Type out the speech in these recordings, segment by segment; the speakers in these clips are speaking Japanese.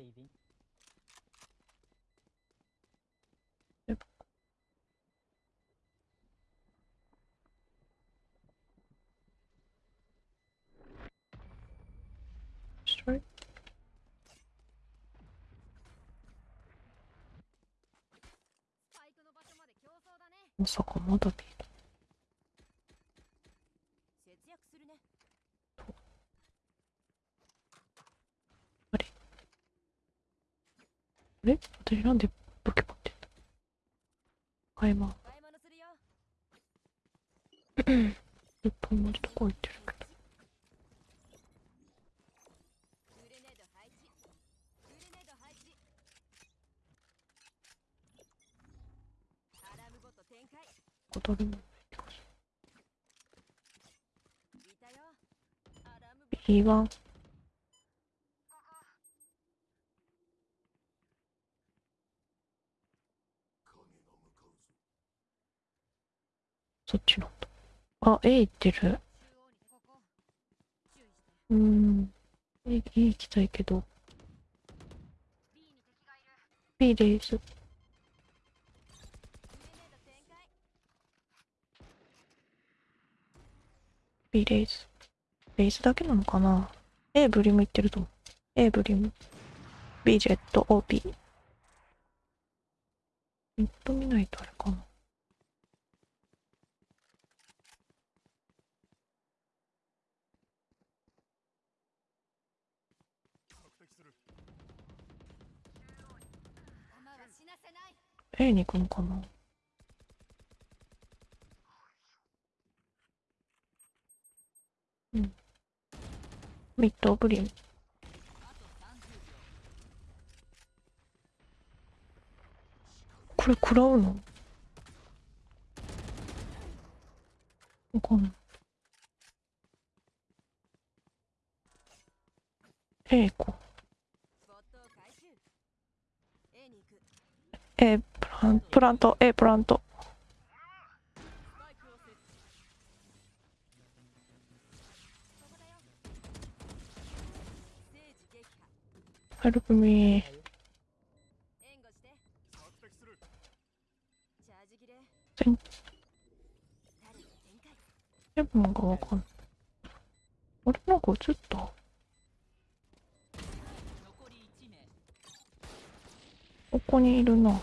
saving. の場所まで競争だね私なんで武器持ってん買い物。一本持ちとこ行ってるけど。小鳥も行きましょい。B1。あ、A 行ってる。うん。A, A 行きたいけど。B です。グレード展開 B レイズ。レイズだけなのかな ?A ブリム行ってると思う。A ブリム。B ジェット、OB。ネット見ないとあれかな。弾は死なせない A に行くのかな？うん。ミッドブリム。これ食らうの？わかんない。A 行こう。A プラント A プラント。スパイクを設置ここだよステージ撃破 Help me 援護してチャージ切れ全タリ展開セブンがわかんない。あれなんか映ったここにいるな。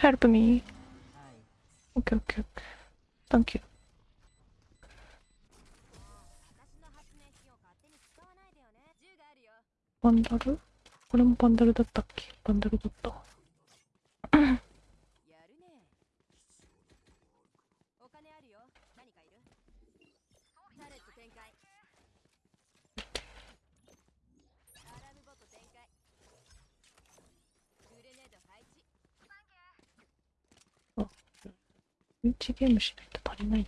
Help me. Okay, okay, okay. Thank you. バンダルこれもバンダルだったっけ？バンダルだったわやるねお金あるよ何かいるタレット展開アラームボット展開グレネード配置1ゲームしないと足りない。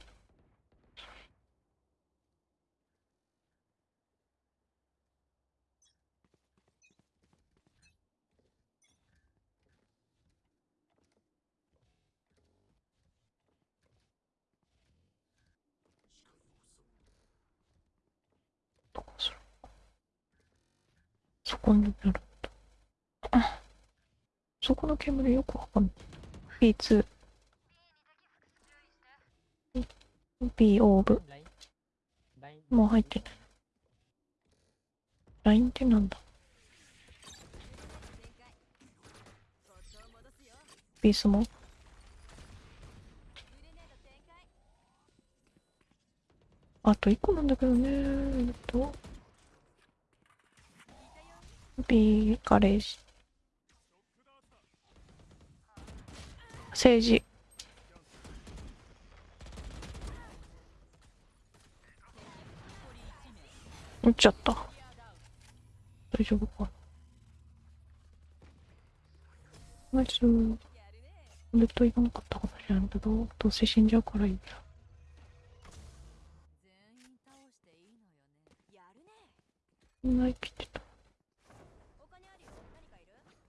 どこする？そこになるんだあそこの煙よくわかんない。B2 B オーブもう入ってない LINE ってなんだ？展開ボットを戻すよ B スモ？グレネード展開あと1個なんだけどね。えっと。B ガレージ政治。撃っちゃった。大丈夫かナイスやるねずっと言わなかったかもしれないけどどうせ死んじゃうからいいや全員倒していないきってた。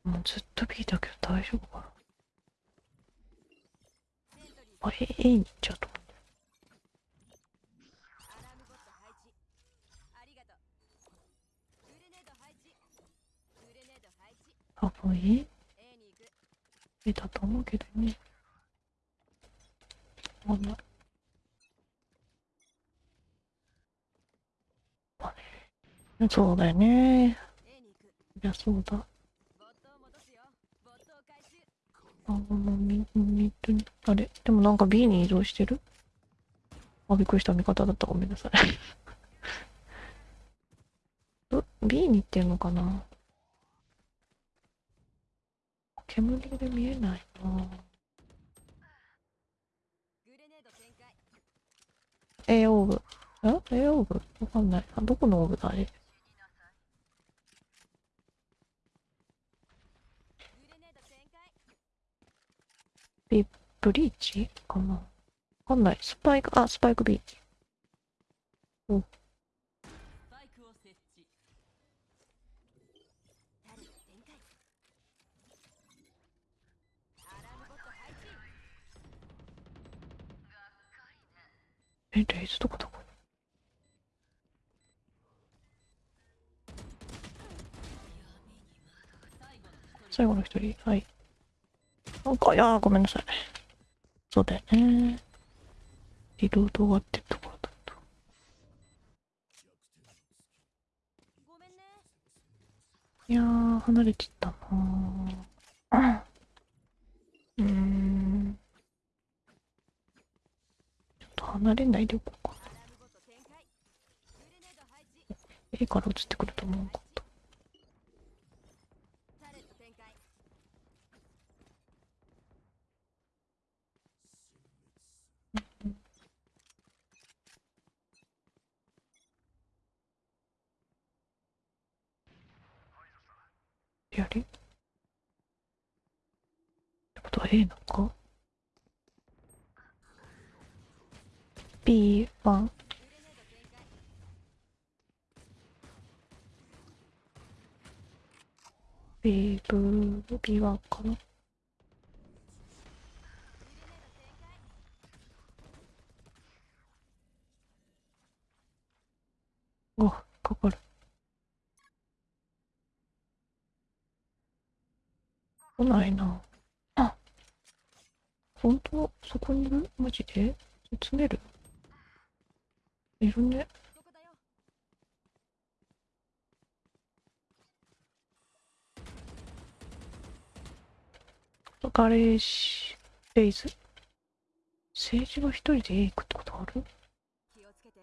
もうずっと B だけど大丈夫かな。あれ A に行っちゃうと思うアラームボット配置ありがとうグレネード多分 A に行くえだと思うけどね。わかんな。まあねそうだよね。いや、そうだ。あ、もうみ、み、あれ？でもなんか B に移動してる？あ、びっくりした。味方だった。ごめんなさい。B に行ってんのかな？煙で見えないなグレネード展開 A オーブ。え ?A オーブ？わかんない。あ、どこのオーブだあれ。グレネード展開ブリーチかな？わかんない。スパイク、あ、スパイク B。スパイクを設置タレット展開アラームボット配置え、レイズとかどこ最後の一人最後の一人。はい。なんか、いやー、ごめんなさい。そうだよね。リロード終わってところだと。ごめんねいやー、離れてったなー。うーん。ちょっと離れないでおこうか。A から移ってくると思うかった。タレット展開やりってことは A なのか？B1 B ブー B1 かな。お、かかる。来ないな。あ本当？そこにいる？マジで？詰める？いるね。ガレージ、レイズ。政治が一人で A 行くってことある？気をつけて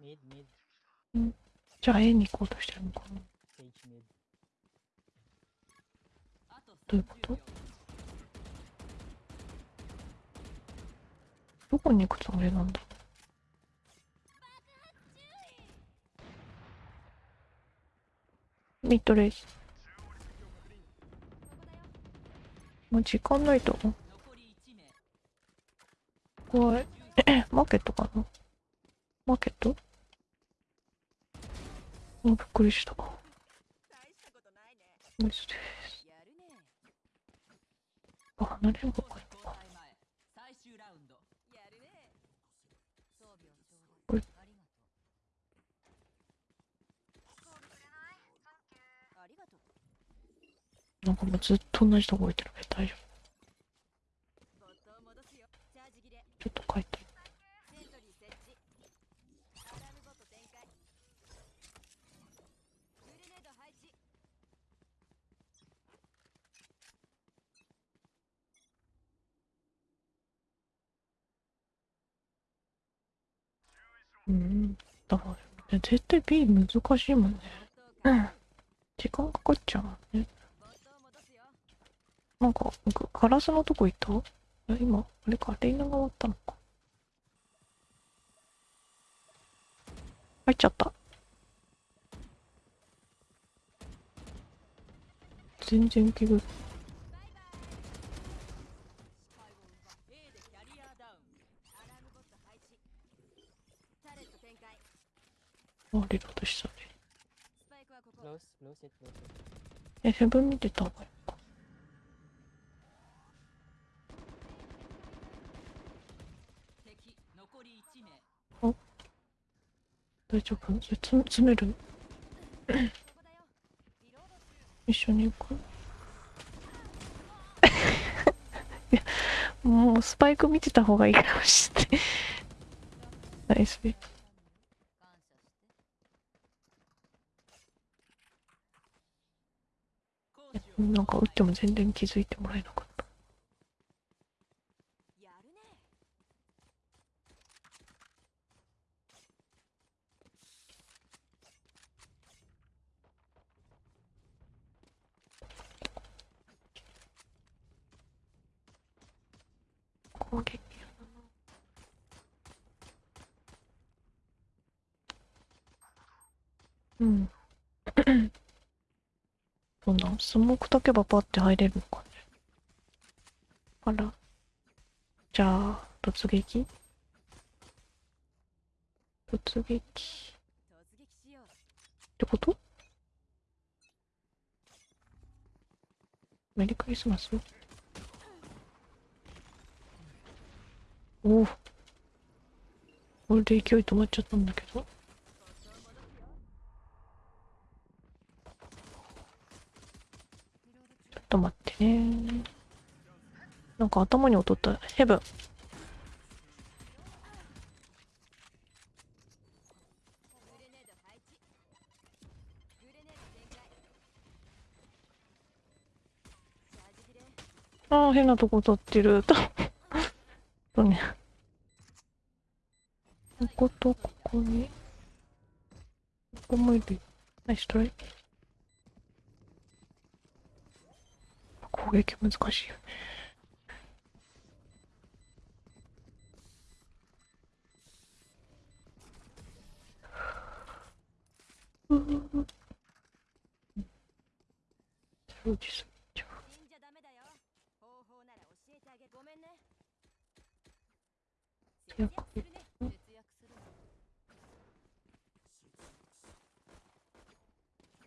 Mid, mid, じゃあ A に行こうとしてるのかな？どういうこと30秒どこに行くつもりなんだミッドレイス。もう時間ないと。残り1名怖い。マーケットかなマーケット？あ、びっくりした。大したことないねナイスです。あ離れるのか。交代前最終ラウンドやるね装備をちょこれうだいありがとうありがとうなんかもうずっと同じとこ置いてるけど大丈夫。ちょっと書いて。セントリー設置アラームボット展開グレネード配置うん。だから、絶対 B 難しいもんね。うん。時間かかっちゃうもんね。なんか、ガガラスのとこ行った？あ今、あれか、レイナが終わったのか。入っちゃった。全然気分。あ、リロードしたね。え、ヘブン見てた方がいいのか。敵残り1名大丈夫？それつ詰める。一緒に行く いやもうスパイク見てた方がいいかもしれない。ナイス。感謝して講師をなんか打っても全然気づいてもらえなかった。攻撃うん。そんなスモーク炊けばパッて入れるのかねあら。じゃあ突撃？突撃。ってこと？メリークリスマス？おおこれで勢い止まっちゃったんだけど。ちょっと待ってね。なんか頭に劣った。ヘブン。ああ変なとこ立ってる。とね。こことここに。ここもいるナイストライ。攻撃難しいよね。うん。掃除するじゃん死んじゃダメだよ方法なら教えてあげごめんね節や約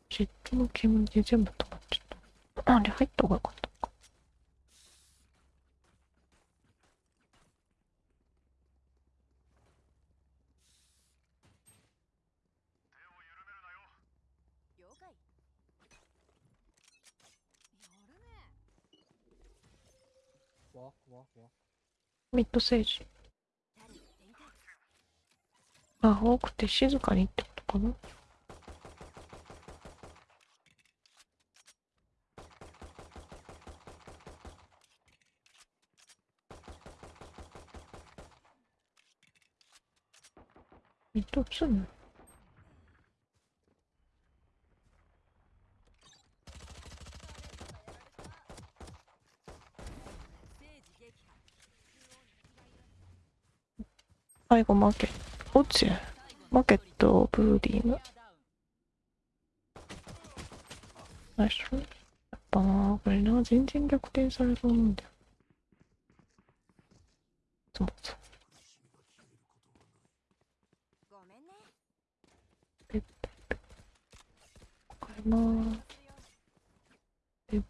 ジェットの煙で全部止まっちゃった。あれ入った方がよかったか。ミッドセージ。あ、多くて静かにってことかな？ミッドツーステージ撃破最後マーケット。オッチェ。マーケット、ブーディング。ナイス。やっぱな、これな、全然逆転されそうなんだよ。そうそう。ペッペッペッ。変えまーす。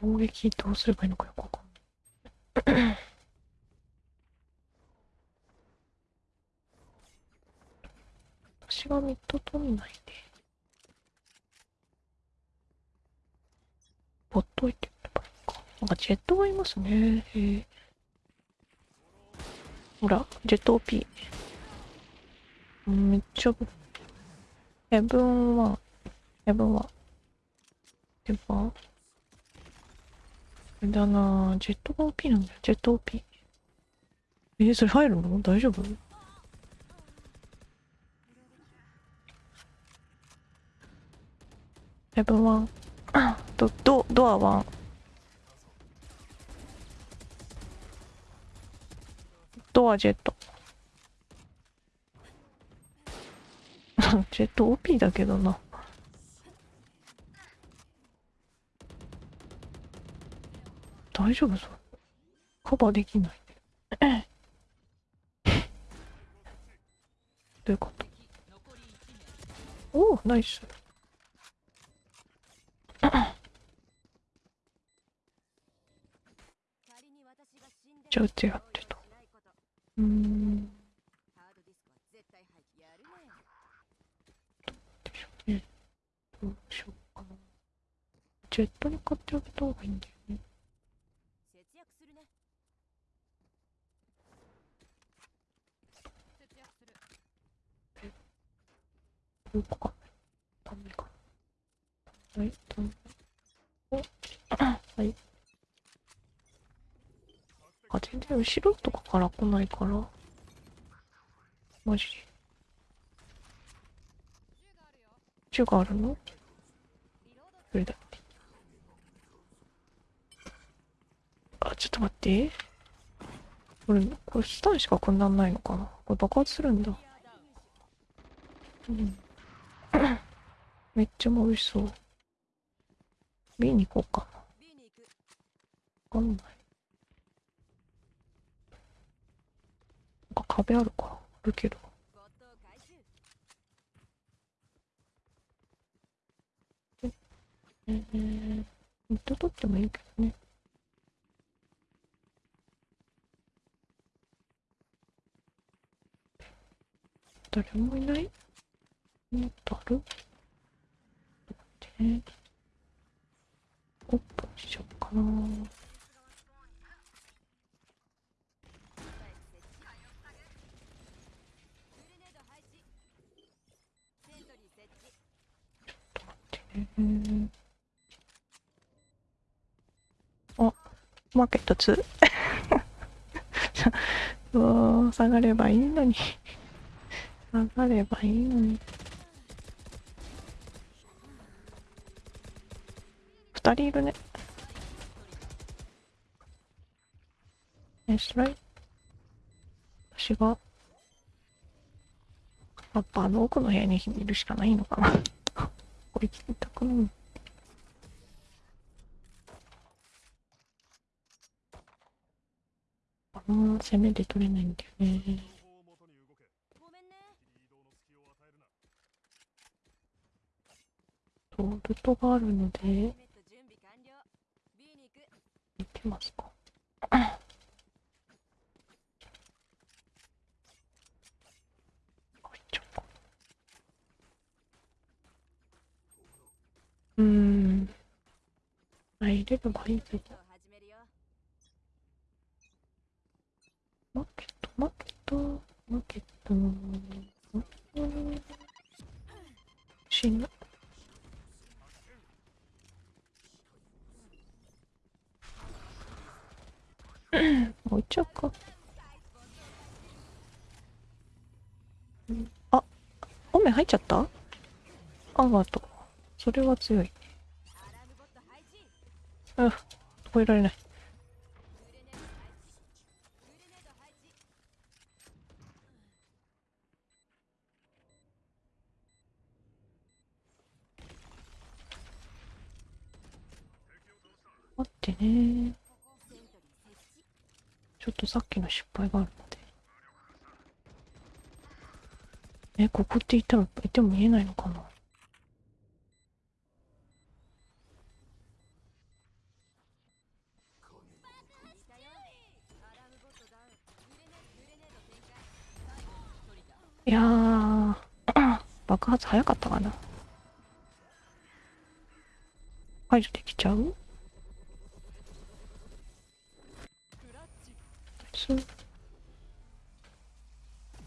攻撃どうすればいいのかよくわかんない。私がミッド取んないで。ほっといてればいいか。なんかジェットがいますね。へえ。ほら、ジェット OP。めっちゃ、ヘブンは、ヘブンは、ヘブン、あれだなジェットが OP なんだよ、ジェット OP。えー、それ入るの？大丈夫？ヘブンワン。ド、ド、ドアワン。ドアジェット。ジェット OP だけどな。大丈夫そう。カバーできない。どういうこと？おお、ナイス。ちゃうってやってた。うん。どうでしょうね。どうしようかな。ジェットに買ってあげた方がいいんだよね。どこか。ダメか。はい、ダメ。後ろとかから来ないから。マジで。銃があるの？それだって。あ、ちょっと待って。これ、これスタンしかこんなんないのかな？これ爆発するんだ。うん。めっちゃ美味しそう。B に行こうかな。わかんない。なんか壁あるか。あるけど。ボットを回収えー、ミッド取ってもいいけどね。誰もいない？もっとある？待ってね。オープンしようかな。スパイク設置グレネード配置セントリー設置ねあ、マーケット2。うわ下がればいいのに。下がればいいのに。二人いるね。ナイスライ。私が、やっぱあの奥の部屋にいるしかないのかな。こいつ痛くない。あの攻めで取れないんだよね。ごめんねとルトがあるので、行く行きますか。入っちゃうか。うーん。入れればいいけど。を始めるよマーケット、マーケット、マーケット。うん死ぬ。置いちゃうか。あ、雨入っちゃった？あがとう。それは強い。うん、超えられない。待ってね。ちょっとさっきの失敗があるので。え、ここって言ったら、いても見えないのかな？発早かったかな。解除できちゃうそう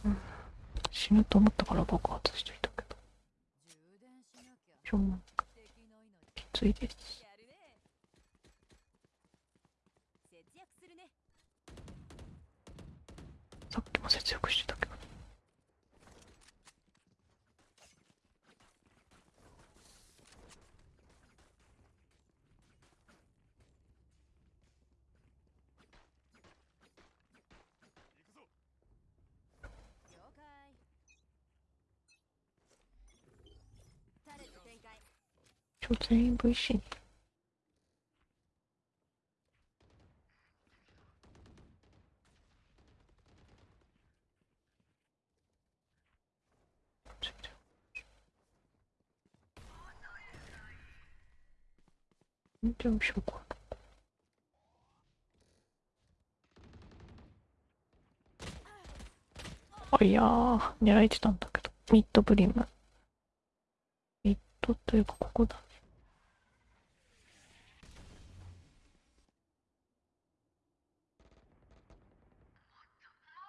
うん死ぬと思ったから爆発しといたけど。充電しなきゃしょうもない敵の命きついです。やるね節約するねさっきも節約してたけど。了解タレット展開今日全員 VC に。つい。てる全然後ろか。あいやー狙えてたんだけど。ミッドブリム。ミッとというかここだ。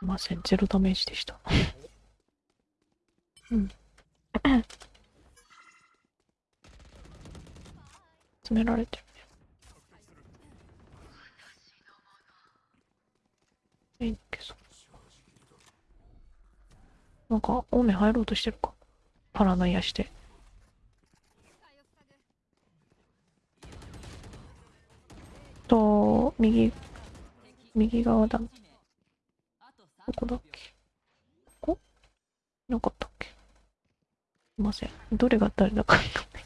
いませんゼロダメージでした。うん。詰められてるね。いいけどなんかオーメン入ろうとしてるか。パラノイアして。と右右側だどあと3こだっけ？ここ？なかったっけ？すいません。どれが誰だかわかんない。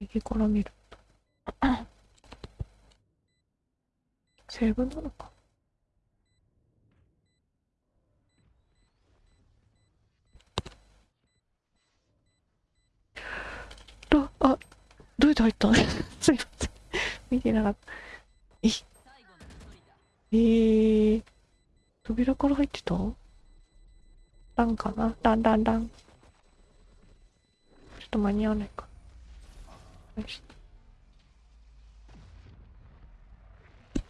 右から見ると。セーブなのかあ、あ、どうやって入ったのすいません。見てなかった。最後の一人だえー、扉から入ってた？ランかな？ランランラン。ちょっと間に合わないか。よし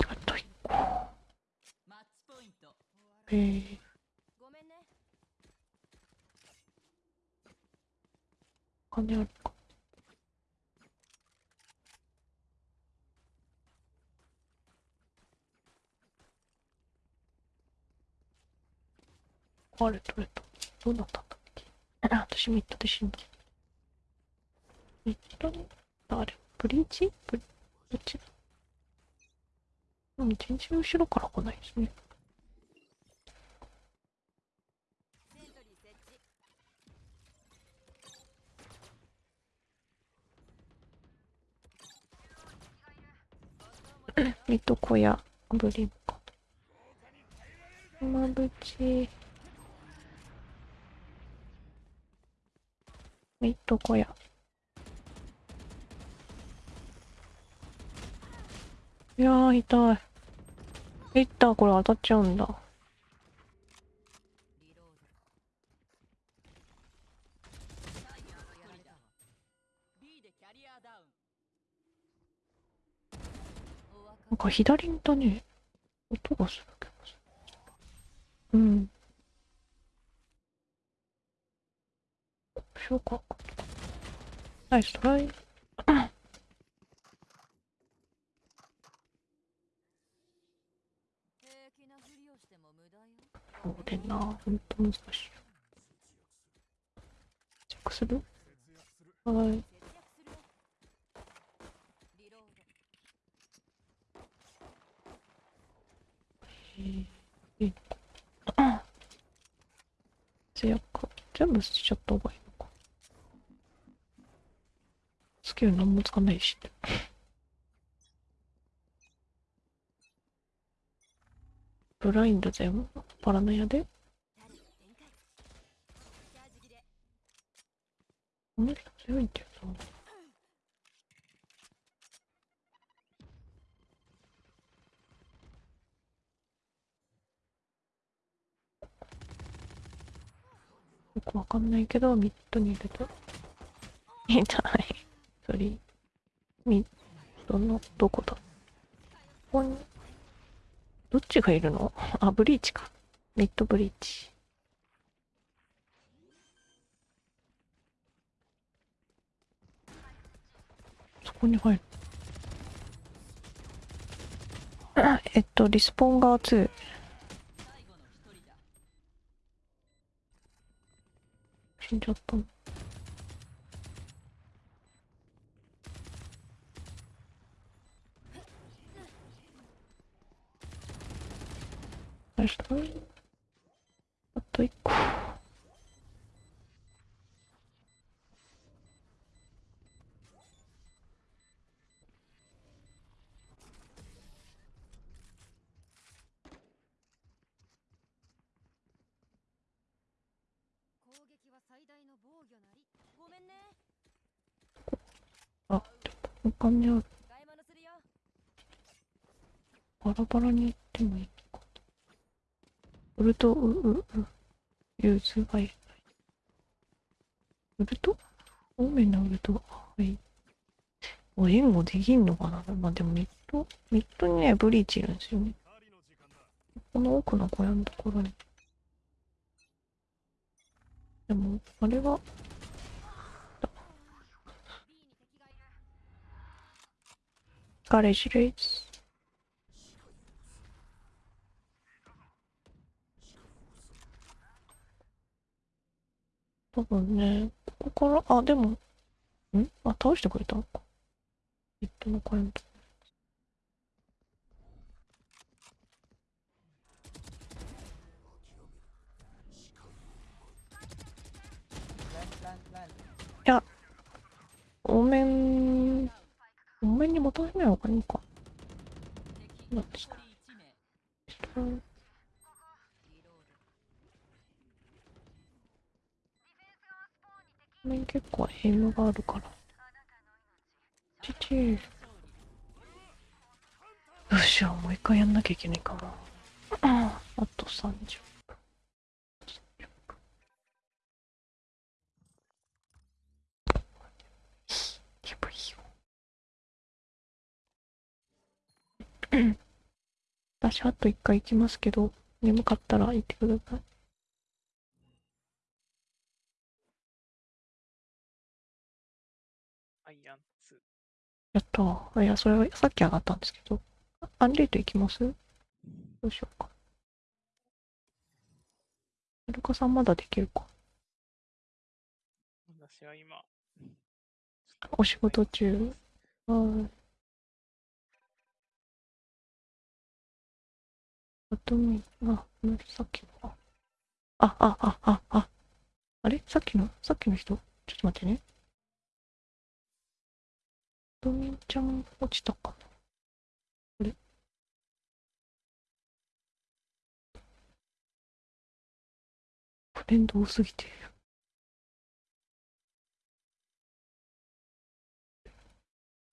あと一個。マッチポイントえー、ごめんね金あるあれ取れた。どうなったんだっけ？あ私ミッドで死んだ。ミッドに？あれブリーチ？ブリどっち？だうん、全然後ろから来ないですね。ミッド小屋、ブリンか。まぶち。ミッド小屋。いやー、痛い。ヒッターこれ当たっちゃうんだ。リロード最後の一人だ B でキャリアダウンお分かなんか左にだね、音がするけどさ。うん。しようか。ナイストライ。うでな、ほんと難しいよ。チェックするはい。えー、えっと、節約。全部捨てちゃった方がいいのか。スキル何もつかないし。ブラインド全部パラノヤで？この人強いんだよな。よくわかんないけど、ミッドにいると。痛い。それ、ミッドのどこだ？ここに、どっちがいるの？あ、ブリーチか。ミッドブリーチ。そこに入る。えっと、リスポンが2。死んじゃったの。ナイストライあと一個。攻撃は最大の防御なりごめんねお金ある。バラバラに行ってもいいのか。ウルト、う、う、う、 use、はい。ウルト多めなウルト。はい。お、援護できんのかな？まあ、でもミッド、ミッドにね、ブリーチいるんですよね。この奥の小屋のところに。でも、あれは、B に敵がいるガレージレイ。多分ね、ここから、あ、でも、ん？あ、倒してくれたのか。ヒットのコイント。ランランラン多めん、多めに求めない方がいいのか。敵なんですか残り1名人多めに結構エイムがあるから。ちちよっしゃ、もう一回やんなきゃいけないかも。あと30分。やばいよ。私、あと一回行きますけど、眠かったら行ってください。アイアン2。やったー。いや、それはさっき上がったんですけど。あアンデート行きます？どうしようか。イルカさんまだできるか。私は今、お仕事中。はい。あとみ、あ、さっきの。あ、あ、あ、あ、あ。あれ？さっきの、さっきの人？ちょっと待ってね。ドミンちゃん落ちたかなあれ？フレンド多すぎて。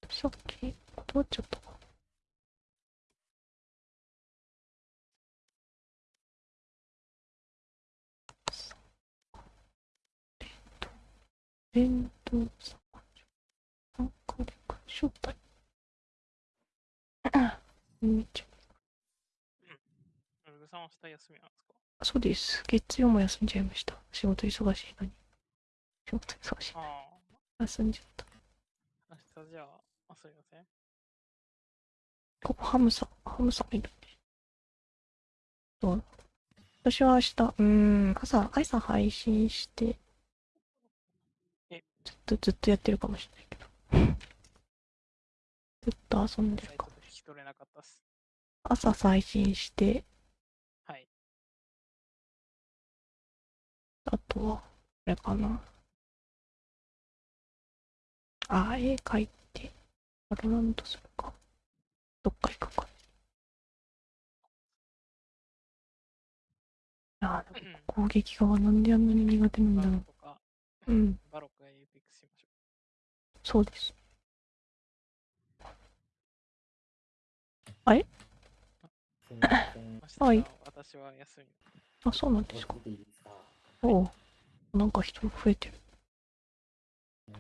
さっき断っちゃったか連動参加参加で招待めっちゃウルグさんは明日休みなんです。かそうです。月曜も休んじゃいました仕事忙しいのに仕事忙しいあ休んじゃった、明日じゃあ、あ、す。みません。ここハムさんハムさんいるそう私は明日うん朝朝配信してえずっとずっとやってるかもしれないけどずっと遊んでるかもトで聞き取れなかったっす。朝配信してはい。あとは、これかな。あ、絵描いて、バロラントするか。どっか行くか。あー、でも攻撃側なんであんなに苦手なんバだろう。ロとか、うん、バロックスしましょそうです。すみません。う。明日はいは私は休み。あ、そうなんですか。おう。なんか人増えてる。え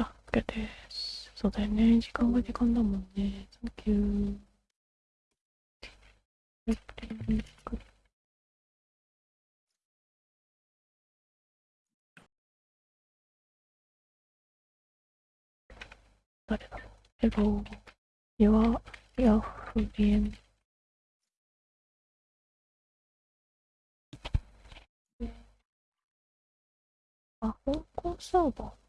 あ、OK です。そうだよね。時間が時間だもんね。サンキュー。誰だろう。ヘロー。やわ、やふりえん。あ、香港サーバー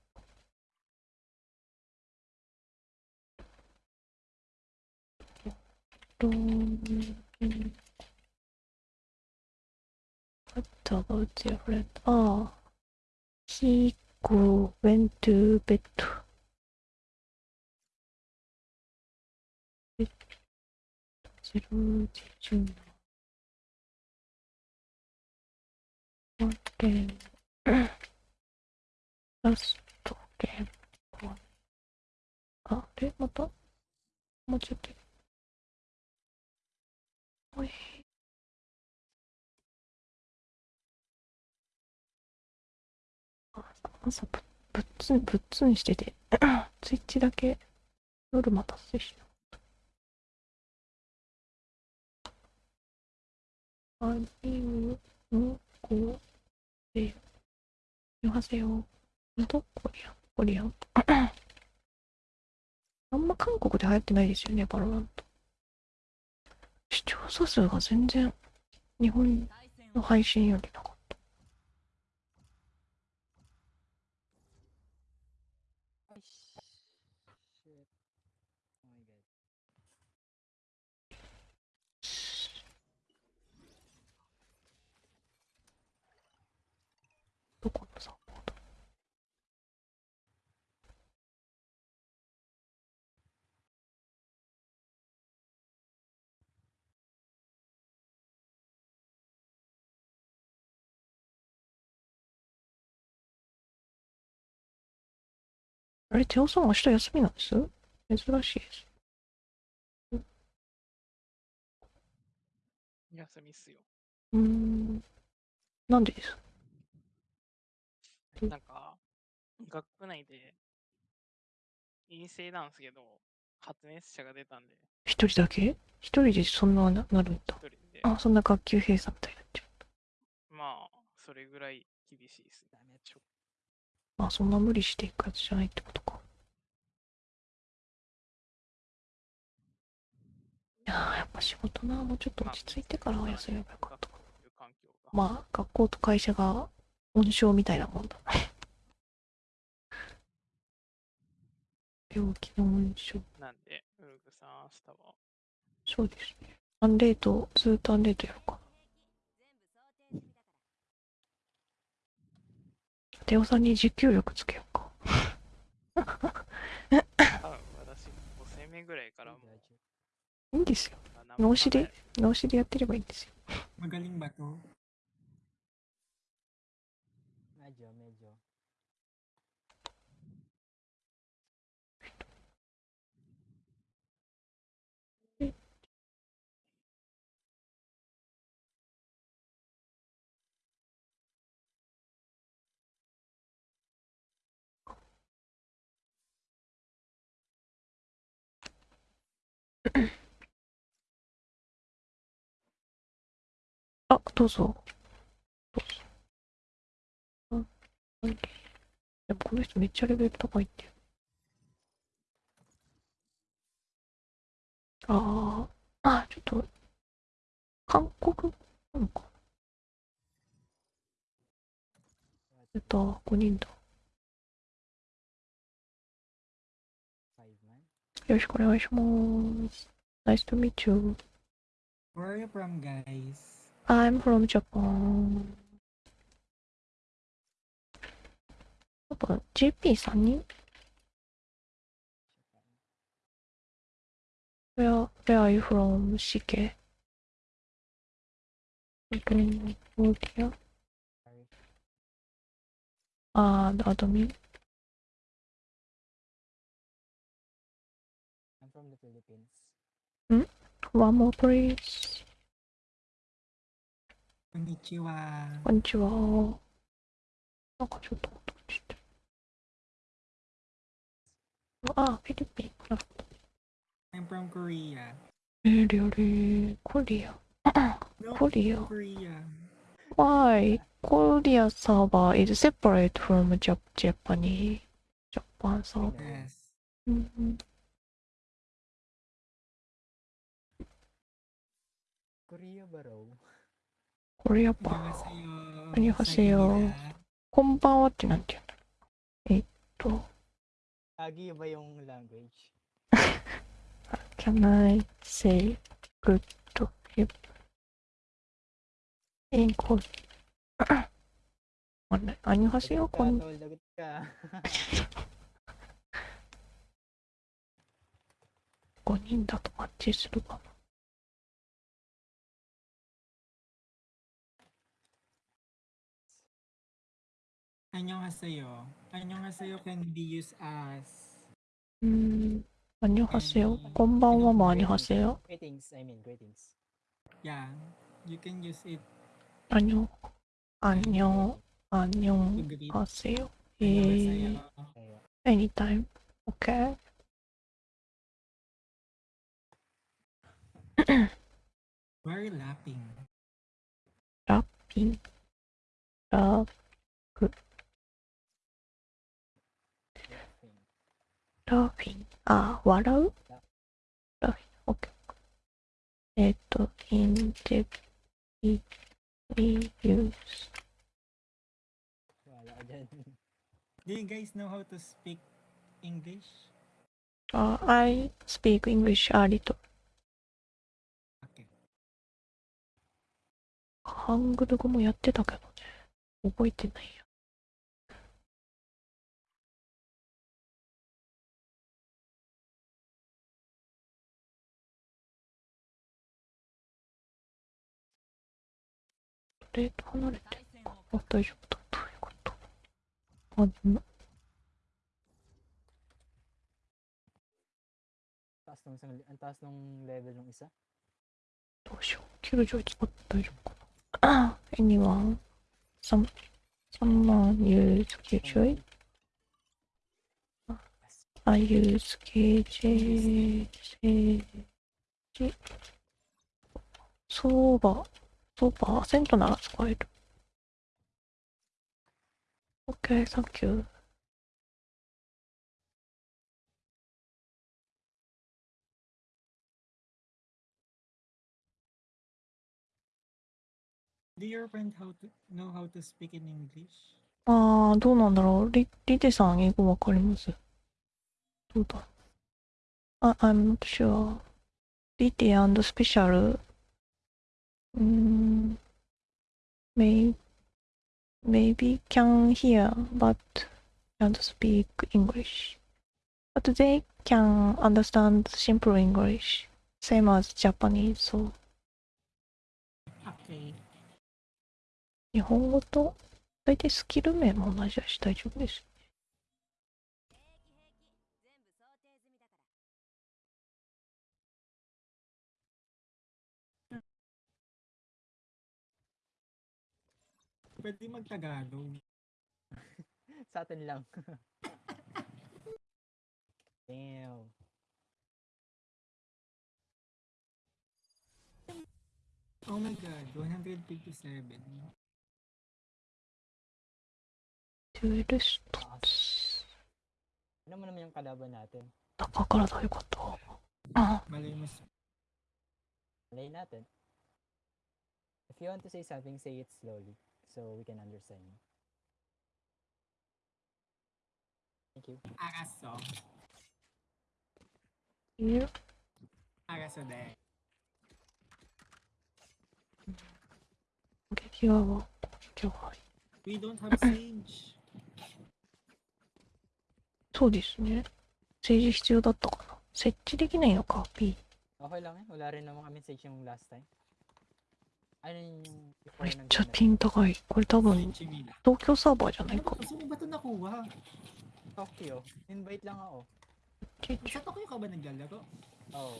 ローン What about your friend? ああ。He go went to bed. ゼロ時順待って。ラストゲーム。あれ？また？もうちょっと。おい。あ朝ぶぶっつん、ぶっつんしてて、ツイッチだけノルマ達成しなかった。ありう、ん、こ、で、よはせよ。どコリアン、コリアン。あんま韓国で流行ってないですよね、バロラント。視聴者数が全然日本の配信よりなかった。よし。Shit. Oh my god. どこのサポートあれ、テオさん明日休みなんです？珍しいです。休みっすよ。うーん。なんでです？うんなんか、学区内で陰性なんですけど、発熱者が出たんで、一人だけ？一人でそんなななるんだ一。人で、あ、そんな学級閉鎖みたいになっちゃう。まあ、それぐらい厳しいですね。ちょまあそんな無理していくやつじゃないってことか。いやーやっぱ仕事な、もうちょっと落ち着いてからは休めばよかった。まあ学校と会社が温床みたいなもんだ。病気の温床。なんで、ウルグさん、明日は、そうですね。アンレート、ずーっとアンレートやろうか。テオさんに持久力つけようか。多分私、5戦目ぐらいからも.いいんですよ。脳死で脳死でやってればいいんですよ。あ、どうぞ。どうぞ。あ、はいでもこの人めっちゃレベル高いって。ああ、あ、ちょっと、韓国なのか。えっと、5人だ。Man. よろしくお願いします。Nice to meet you. Where are you from, guys? I'm from Japan. やっぱ JP3 人 Where, where are you from, CK? From Korea? Sorry. Ah, the admin. I'm Philippines. One more please. Konnichiwa. こんにちは。なんかちょっと音落ちてる。あ、フィリピン。なるほど。I'm from Korea. えー、リアルコリア。No, コリア。Korea. Why? Korea server is separate from Jap Japanese. Japan server. Yes. うん。Korea ba raw? コリアパン。Annyeonghaseyo. Annyeonghaseyo. Sagida. こんばんはってなんて言うんだろう。えっと、Agi ba yung language? Can I say good to him? in Korea? あれ、アニハセヨこん Tol, lagot ka. 5人だ 안녕하세요. 안녕하세요 can be used as 음, 안녕하세요. 곤방와 뭐 안녕하세요. Greetings, I mean greetings. Yeah, you can use it. 안녕, 안녕, 안녕하세요. 예, anytime. Okay. Very lapping. Lapping. ラフィン。あ、笑うラフィン。オッケー。えっと、インテリ、リユース。Do you guys know how to speak English あ、I speak English a little. okay ハングル語もやってたけどね。覚えてないや。プレート離れて対戦をあ、大丈夫だ。どういうことあ、ん Taas nung isang, ang taas nung level ng isa. どうしよう。キルジョイ使って大丈夫かな ?anyone? Some, someone use キルジョイ I use KJ 政治相場相場セントなら使える OK, thank you. do your friend how to know how to speak in English あー、どうなんだろう。リ、リテさん英語わかりますどうだあ、I'm not sure. リテ and special うーん may, maybe can hear but can't speak English. But they can understand simple English. Same as Japanese, so 日本語と大体スキル名も同じだし大丈夫です。pwede mag-Tagalog Sa atin lang. Damn. oh my god 157 デュエルストツ。 Ano mo naman yung kalaban natin? 中からだよかった。あ、 malay mo s- Malay natin. If you want to say something, say it slowly So we can understand you. Thank you. de 激泡は、今日は。we don't have sage そうですね。政治必要だったかな。設置できないのか、P。Okay lang eh. Wala rin naman kami sage yung last time. Ano yun yung before めっng ちゃ Gmail? ピン高い。これ多分、 sage nila 東京サーバーじゃない ano か ba? Saan mo ba ito nakuha? Tokyo. Invite lang ako. Sa Tokyo ka ba naglalaro? Oo.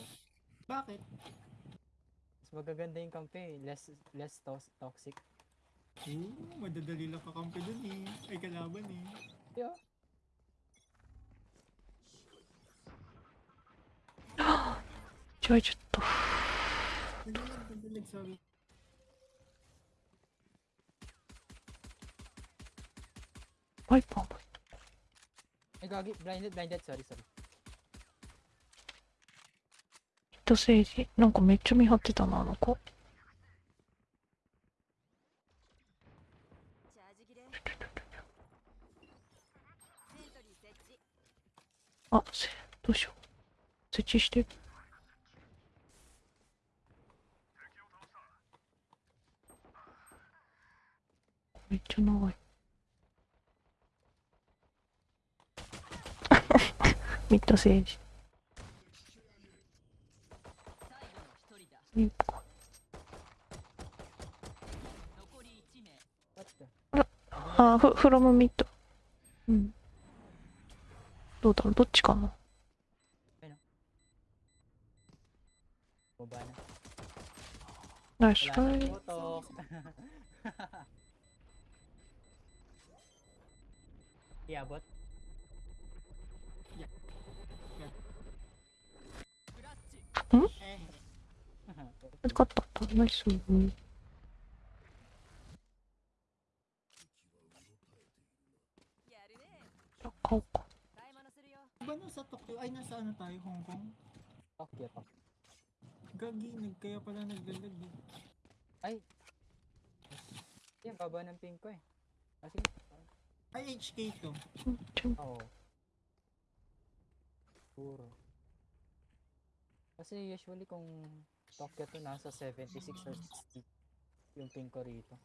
Bakit? Mas magaganda yung kampe. Less, less tos- toxic. Oo, madadali lang kakampi dun eh. Ay kalaban eh. Yeah. 違えちゃっ た。Nagalag, nagalag, sorry. ワイパーも。Ay, gagi. Blinded, blinded. Sorry, sorry. ヒット政治。なんかめっちゃ見張ってたな、あの子。チャージ切れあ、せ、どうしよう。設置してる。めっちゃ長い。ミッド政治。最後の一人だ日本残り1名 What the? あ、フフロムミッド。うん。どうだろう？どっちかな？ナイス Wala トラ nang イ putok. Iabot. ラッチ Eh, 勝ったナイスやるねじゃあ買おうか買い物するよ ba nasa Tokyo? Ay, nasa ano tayo, Hong Kong? Tokyo to. Gagi, nag, kaya pala nagdalag eh. Ay. Yan, baba ng pink ko eh. Ah, sige. Ay, HK to. うんちょ Oo. Puro. Kasi usually kung Tokyo to nasa 76 or 60 yung pink ko rito.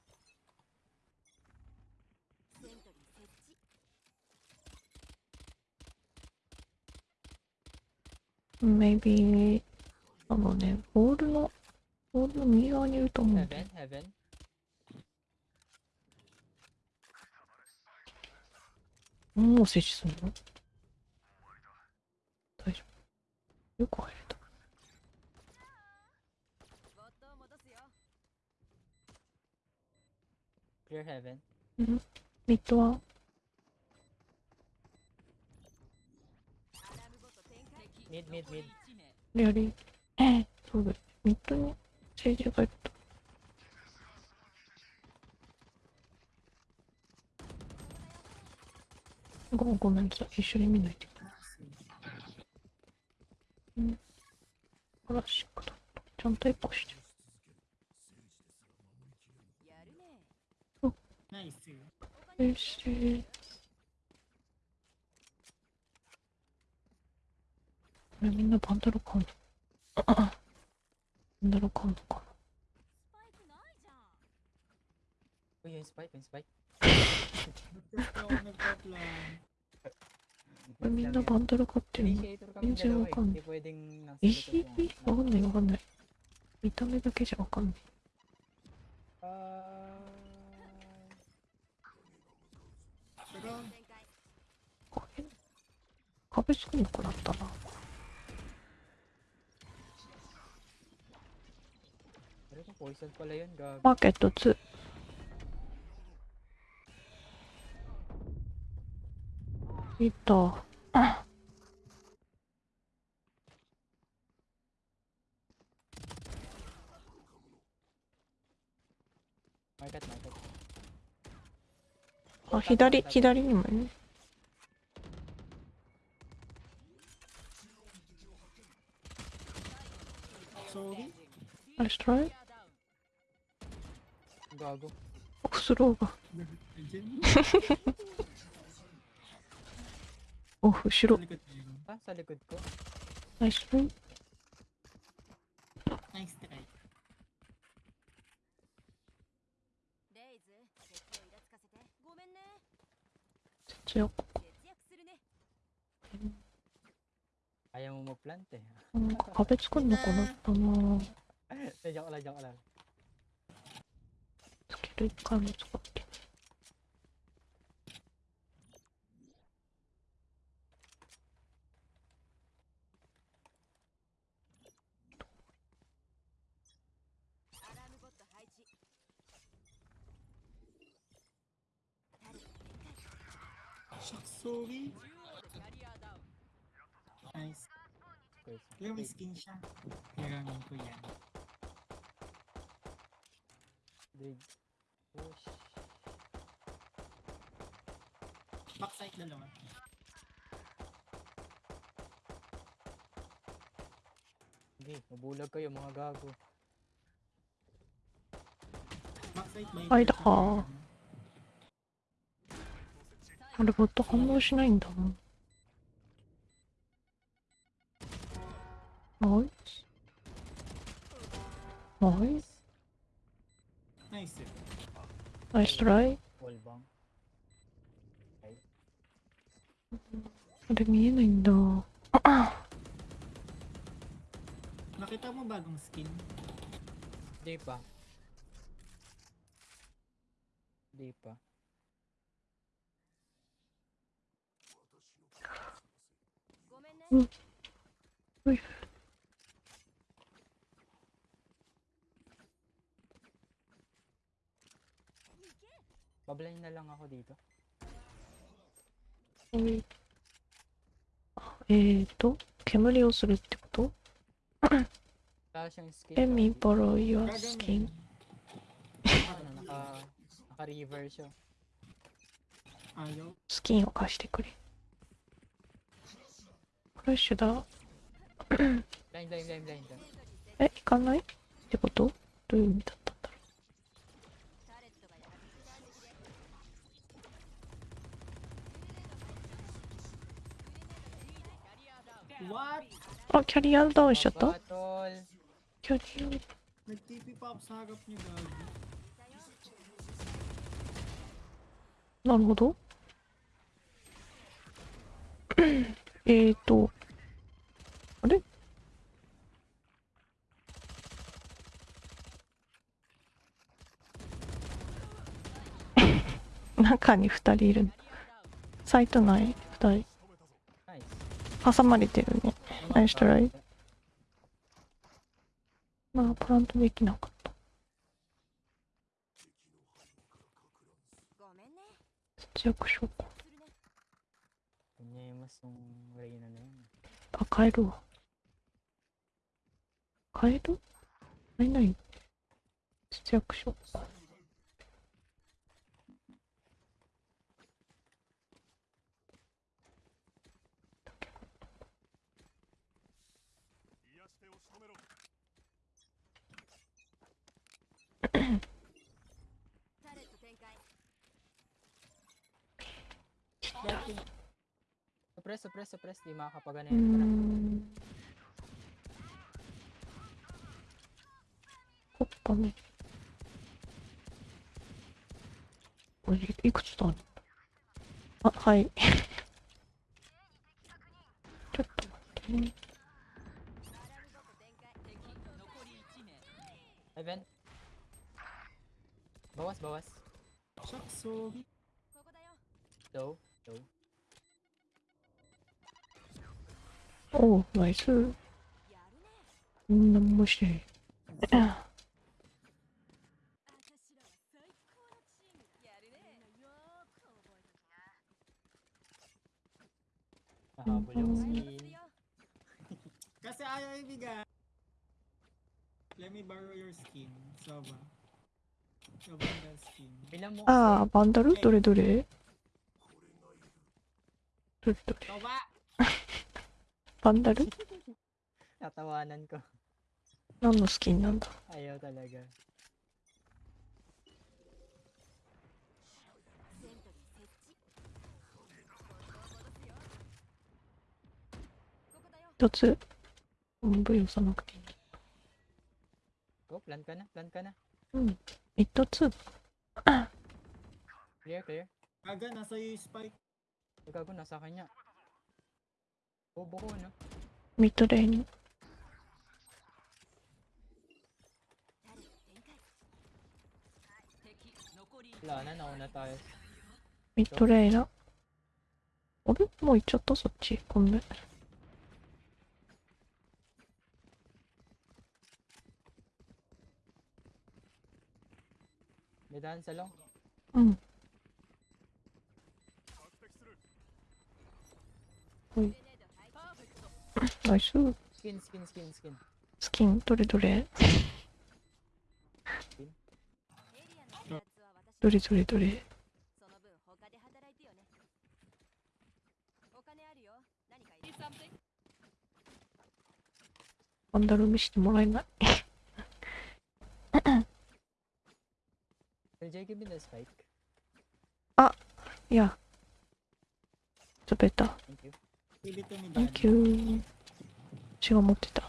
maybe あのねボールのボールの右側にいると思う Heaven, heaven. もう設置するの大丈夫よく入れたボットを戻すよ Clear heaven. ミッドはアラームボット展開敵 Mid, mid, mid. 一名やりええそうだ。よミッドに。政治がいるとごごめんなさい一緒に見ないでうん。クラシックだちゃんとエコーしてやる Nice. Oh shit. これみんなパンダロコンドパンダロコンドかスパイクないじゃんこれみんなパンダロ買ってるの？全然わかんない。えわかんないわかんない。見た目だけじゃわかんない。壁しくなくなったな。マーケットツー。いいと。あ、左、左にもいる。レイズ敵をイラつかせてごめんね節約節約するね Ayaw mo mag-plant eh. なんか壁作るのかなったな jauh lah jauh lah Kedekan Sorry. Nice. Guys, kau miskin sya. Kira ngan kau. Skin siya. Kailangan ko yan. Dig. Push. Backside dalawa. Hindi, mabulag kayo mga gago. Backside by あいだかあれボット反応しないんだもんナイスナイス Nice. ナイストライ Wall bang. あれ見えないんだ Nakita mo bagong skin? Di pa. Di pa. うい Bablind na lang ako dito. うんあえーと、煙をするってこと Wala siyang skin. Let me borrow your skin. Ano, naka, naka-reverse siya. Ayaw. スキンを貸してくれ。フラッシュだ。え、行かないってことどういう意味だったんだろタレットがやる Dạ. What? うあ、キャリアダウンしちゃった!キャリ.ア、なるほど。えーと、あれ？中に二人いるの。サイト内二人。挟まれてるね。ナイストライ。まあ、プラントできなかった。ごめんね節約しようか。あ、買えるわ。買える買えない節約しようか。タレット展開 Suppress, suppress, suppress. Di makakapagana うー yan. Tara. ん。コッパね。これいくつだあ、はい。ちょっと待ってね。アラー Bawas, bawas. Sakso. Low, low. 오, 나이스. 음, 너무 멋있네. Ah, bulyosin. Kasi ayaw ibigay. Let me borrow your skin. So? ああ、バンダル？どれどれ？どれどれ？Soba! バンダル？ko. 何のスキンなんだ？一つ？うん、ブイ押さなくていい。Go, plan ka na, plan ka na. うん。一つ。Clear, clear. Aga, nasa yung spike. Ko, nasa kanya. Bobo ko, no? ミッドレーンに。タレット展開敵残り Wala na, nauna tayo. ミッドレーナ。あれもう行っちゃったそっち。ごめん。May daan sa long. うん。グレネード配置パーフェクトナイス。Skin, skin, skin, skin. スキン、どれどれ？エリアのやつあいや。食べた。Thank 級違う持ってた。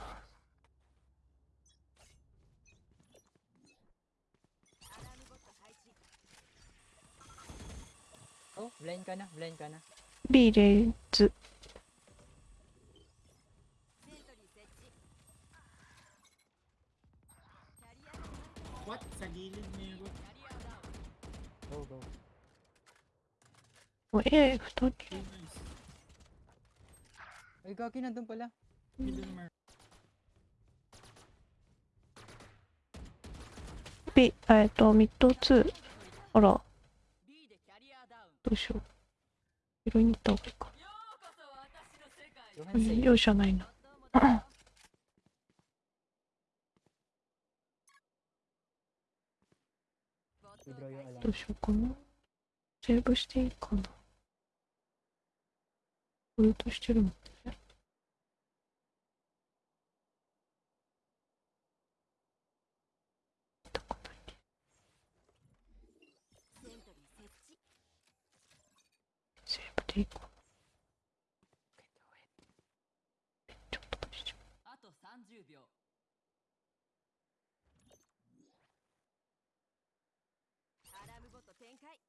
ブレイかズ。おえー、二人。Okay, nice. Ay, gagi, nandun pala. Middle mar. B、えっと、ミッド2。あら、どうしよう。拾いに行った方がいいか。容赦ないな。どうしようかな。セーブしていいかな。ウルトしてるもんね。セーブでいいか。あと30秒アラームボット展開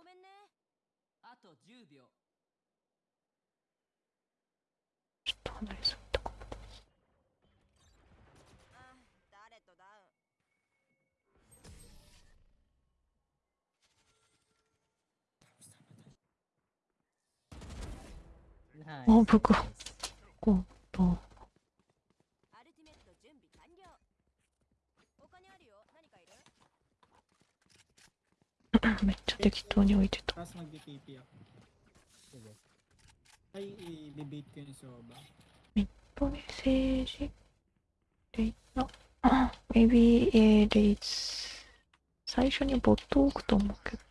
ごめんねあと10秒。う。ちょっと離れすぎたかも。あ誰とダウンあ、僕がこと。アルティメット準備完了お金あるよ何かいる めっちゃ適当に置いてた。Tapos mag-TP ako. Sige. Ay, i-debate ko yung soba. とメッセージ。レイの、あ、maybe、えー、レイズ。最初にボットを置くと思うけど。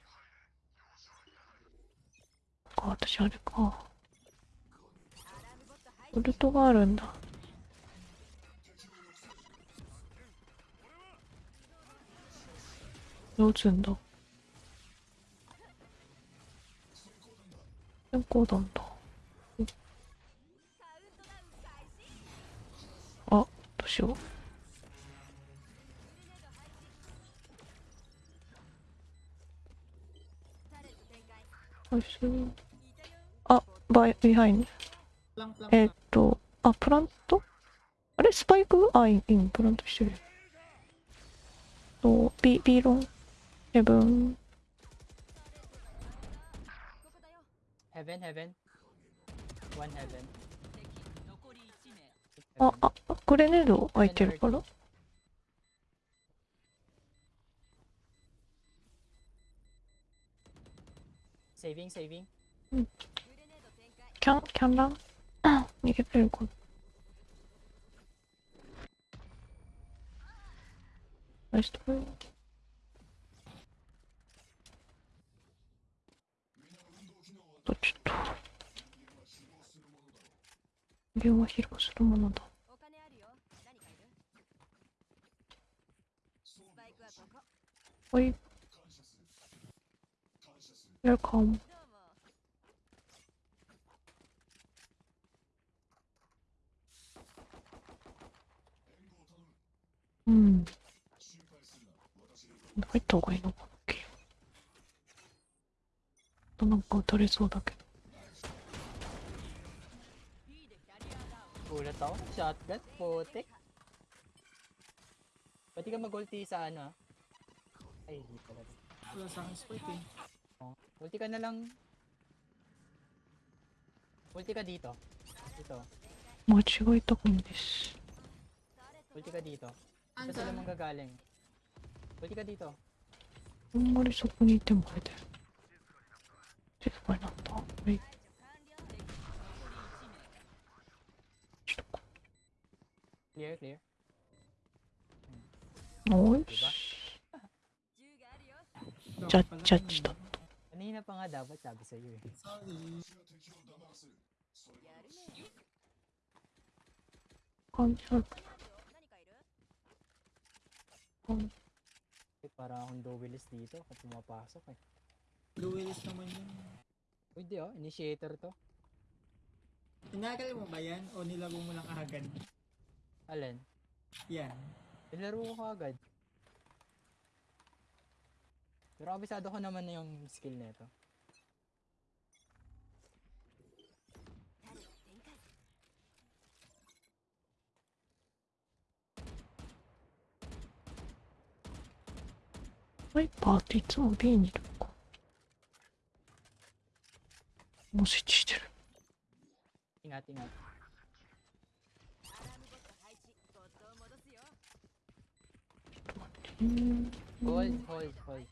か、私あれか。ボルトがあるんだ。どうつんだ？健康だんだ。あ、どうしよう。あ、バイ、 behind。えー、っと、あ、 plant？あれ？スパイク？あ、いい、プラントしてる。 B、B long。 Heaven。Heaven, heaven. One heaven. 敵残り1名ああ、グレネード空いてるから。Saving, saving. グレネード展開キャン、キャンランあ逃げてるかな。ナイストライとちょっと。電話披露するものだ。お金あるかいるスパイクはい。うもうん。入った方がいいのかとなんか撃たれそうだけど。 B でキャリアダウン Ulat ako. Shotgun. Putik. Pwede ka mag-ulti sa ano ah. Ay, hindi pala. Wala sa akin spike eh. Oh. Ulti ka na lang. Ulti ka dito. Dito. 間違えたかもです。 Ulti ka dito. Ito sila mong gagaling. Ulti ka dito. あんまりそこにいてもあれだよ。 Just went on me. Clear, clear. Oish. Chat, chat, stop. Pa nga dapat sabi sa iyo eh. eh. Para akong duelist dito kung pumapasok eh. Luwills naman yun. Uy, di oh. Initiator to. Tinagal mo ba yan? O nilaro mo lang agad? Alin? Yan. Nilaro ko agad. Pero abisado ko naman na yung skill nito. My party to binge. 展開ワイパーっていつも B にいるのか。もう設置してる。Ingat, ingat. アラームボット配置ボットを戻すようん。Hold, hold, hold. グレ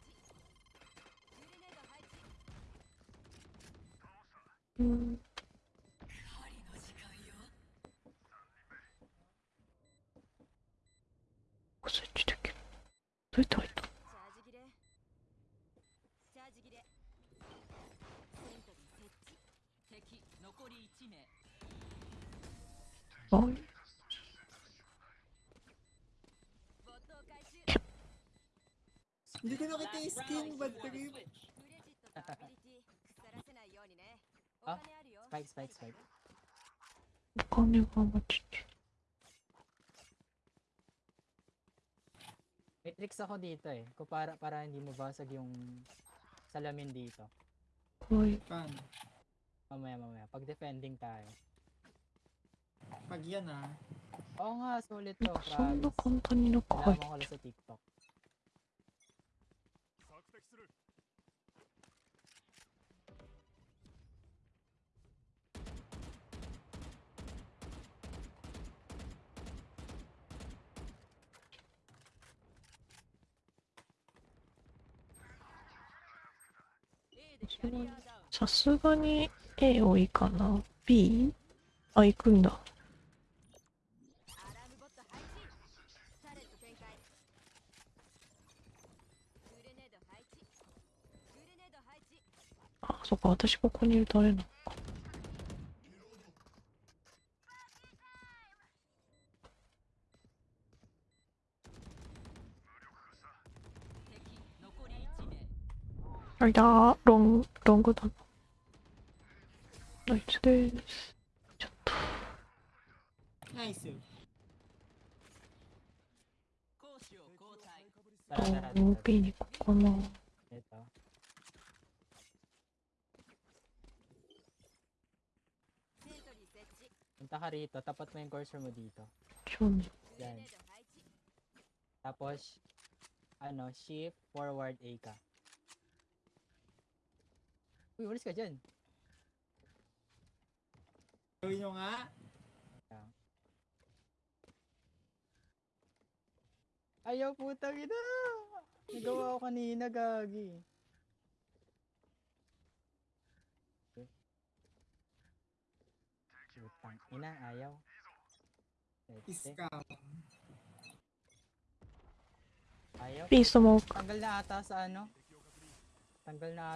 ネード配置うん。設置できる。どうやって入ったチャージ切れチャージ切れセントリー設置敵残り1名あボットを回収 Hindi ko nakita yung skin, bad trip. クレジットとアビリティ腐らせないようにねおあ金あるよ Spike, spike, spike. お金が待ちて。May tricks ako dito eh. Kung para, para hindi mabasag yung salamin dito. はい。Paano? Mamaya, mamaya. Pag defending tayo. Pag yan ah. Oo nga, sulit なん to. かそんな Promise. 簡単に中入っ Kailangan ko lang sa TikTok. さすがに A 多いかな ?B? あ、行くんだ。あ、そっか、私ここにいるとあれなのか。敵残り1名あいだー、ロング、ロングだな。ナイスです。ちょっと、ロン tara. B に行こうかな。Ito. セントリー設置 Punta ka rito. Tapat mo yung cursor mo dito. Yan. Tapos, ano, shift, forward, A ka. Uy, walis ka dyan. Gawin nyo nga. Yeah. Ayaw putang ina. Nagawa ko kanina, gagi. Putang ina, ayaw. Scam. Ayaw. Please smoke. Tanggal na ata sa ano.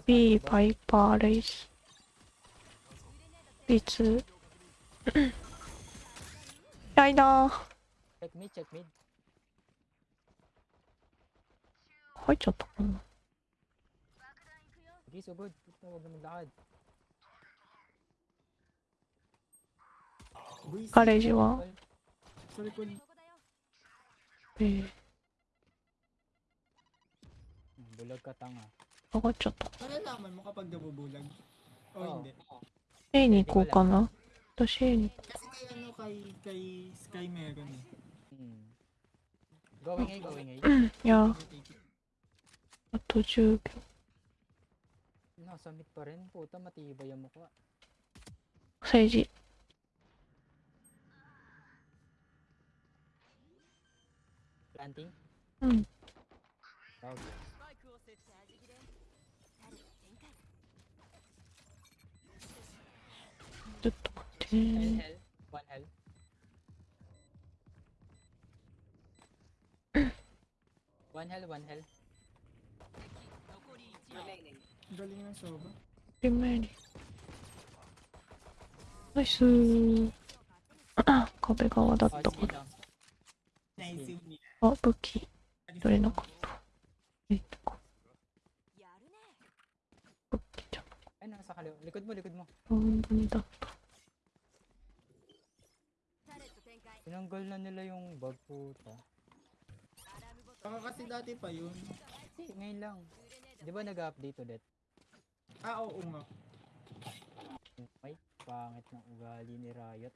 ビーバイパーレイス B2 ライダー入っちゃったかなガレージはええー。上がっちゃった。Malalaman mo kapag nabubulag. O Oo. hindi. A に行こうかな。私 A に。Kasi kay ano kay, kay Sky meron eh. Hmm. Going A, going A. いや、Take it. あと10秒。Nasa mid pa rin. Puta, matibay yung mukha. 政治。Planting? うん。Okay. スパイクを設置チャージ切れタレット展開ちょっと待って。ワンヘルワンヘルナイスーあ壁側だったからあ武器。取れなかったえっと Ay, nasa kaliwa. Likod mo, likod mo. 本当にだった。タレット展開 Tinanggal na nila yung bug puta. アラームボット Baka kasi dati pa yun. Kasi ngayon lang. グレネード Di ba nag-update ulit? Ah, oo nga. Ay, pangit ng ugali ni Riot.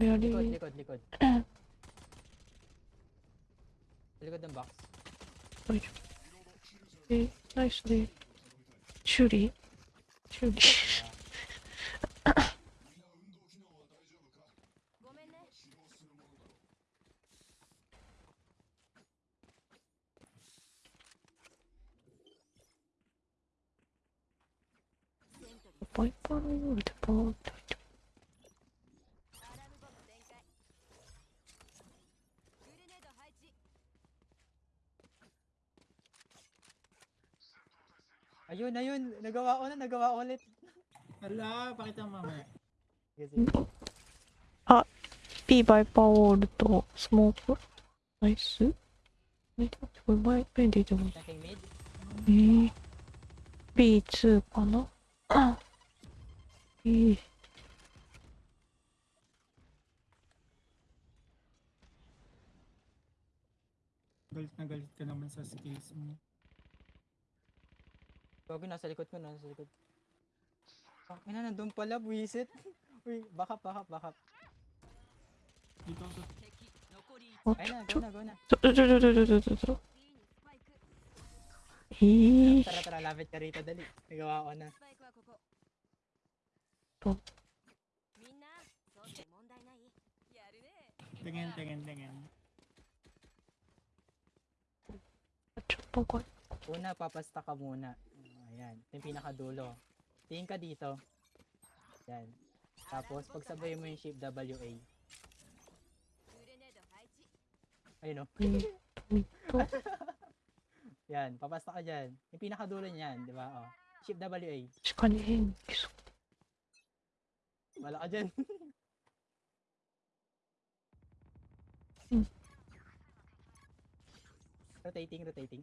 Really? Likod, likod, likod. likod ng box. Wait. Okay, nicely. Shooty. Shooty. Point point, point point. Ayun, ayun. Nagawa ko na, nagawa ko ulit. Hala, pakita mo mamaya. Sige, sige. Ah, P by power to smoke. Nice. Wait, what might be the? Eh, B2 かな B. Galit na galit ka naman sa skills mo. Bago nasa likod ko, nasa likod. Fuck, ina, nandun pala, buwisit. Uy, backup, backup, backup. Dito ako sa... Oh, Ayun na, go na, go na. Eesh. Tara, tara, lapit ka rito, dali. Nagawa ko na. Oh. Tingin, tingin, tingin. Una, papasta ka muna. Yan. Ito yung pinakadulo. Tingin ka dito. Yan. Tapos, pagsabay mo yung shift WA. Ayun oh. o. yan. Papasta ka dyan. Yung pinakadulo niyan, di ba? Oh. Shift WA. Sikanin. Wala ka dyan. rotating, rotating.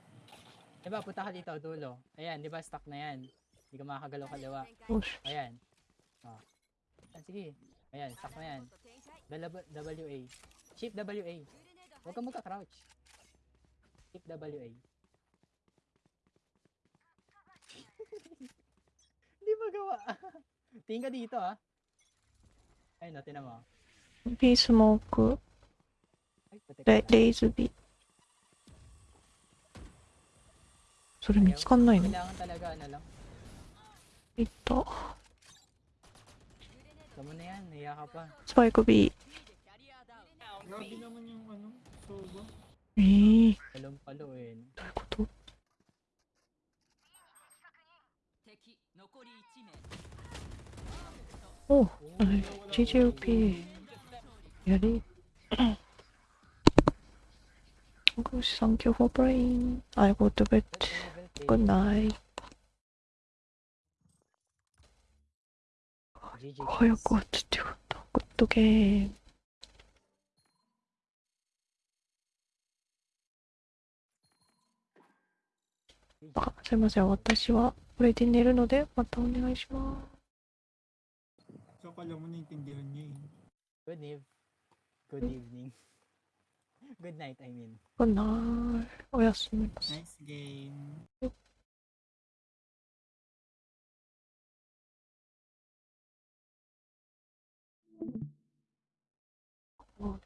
Diba, punta ka dito, dulo. Ayan, diba, stuck na yan. Hindi ka makakagalaw kaliwa. Ayan. Oh. Ah, sige. Ayan, stuck na yan. WA. Shift WA. Huwag kang magka-crouch. Shift WA. Hindi magawa. Tingin ka dito, ha? Ayun, natin na mo. Be smoke. That laser beat. それ見つかんないの？えっとスパイク B えー、どういうこと？お、GGOP やり。Gosh, thank you for playing. I go to bed. Good night. 早く終わっちてよかった。グッドゲーム。あ、すいません。私はこれで寝るので、またお願いします。So, kala mo naintindihan niya eh. Good eve. Good evening. Good night, I mean. グッナイ。おやすみなさい。Nice game. あ